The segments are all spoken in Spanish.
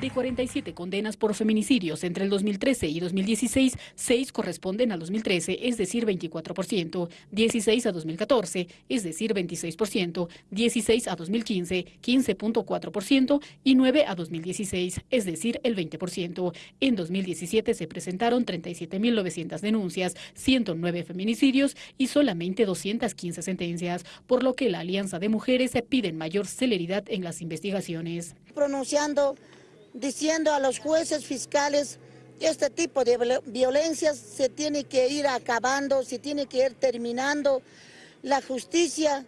De 47 condenas por feminicidios entre el 2013 y 2016, 6 corresponden al 2013, es decir, 24%, 16 a 2014, es decir, 26%, 16 a 2015, 15.4% y 9 a 2016, es decir, el 20%. En 2017 se presentaron 37.900 denuncias, 109 feminicidios y solamente 215 sentencias, por lo que la Alianza de Mujeres piden mayor celeridad en las investigaciones. Pronunciando diciendo a los jueces fiscales que este tipo de violencias se tiene que ir acabando, se tiene que ir terminando. La justicia,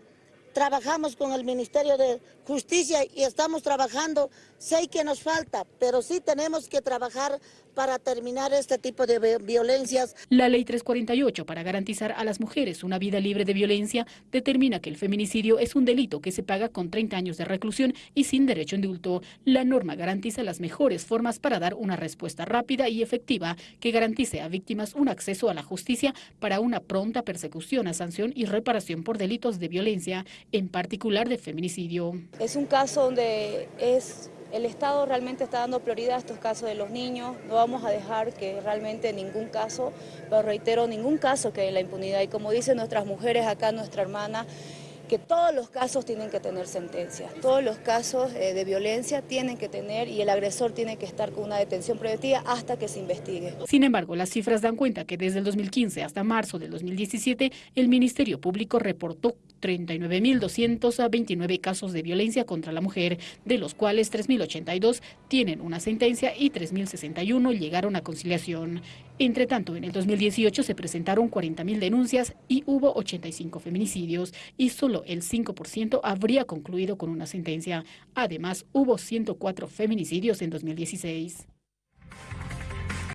trabajamos con el Ministerio de Justicia y estamos trabajando, sé que nos falta, pero sí tenemos que trabajar para terminar este tipo de violencias. La Ley 348, para garantizar a las mujeres una vida libre de violencia, determina que el feminicidio es un delito que se paga con 30 años de reclusión y sin derecho indulto. La norma garantiza las mejores formas para dar una respuesta rápida y efectiva que garantice a víctimas un acceso a la justicia para una pronta persecución a sanción y reparación por delitos de violencia, en particular de feminicidio. Es un caso donde es el Estado realmente está dando prioridad a estos casos de los niños, no vamos a dejar que realmente ningún caso, pero reitero, ningún caso en la impunidad. Y como dicen nuestras mujeres acá, nuestra hermana, que todos los casos tienen que tener sentencia, todos los casos eh, de violencia tienen que tener y el agresor tiene que estar con una detención preventiva hasta que se investigue. Sin embargo, las cifras dan cuenta que desde el 2015 hasta marzo del 2017, el Ministerio Público reportó 39.229 casos de violencia contra la mujer, de los cuales 3.082 tienen una sentencia y 3.061 llegaron a conciliación. Entre tanto, en el 2018 se presentaron 40.000 denuncias y hubo 85 feminicidios y solo el 5% habría concluido con una sentencia. Además, hubo 104 feminicidios en 2016.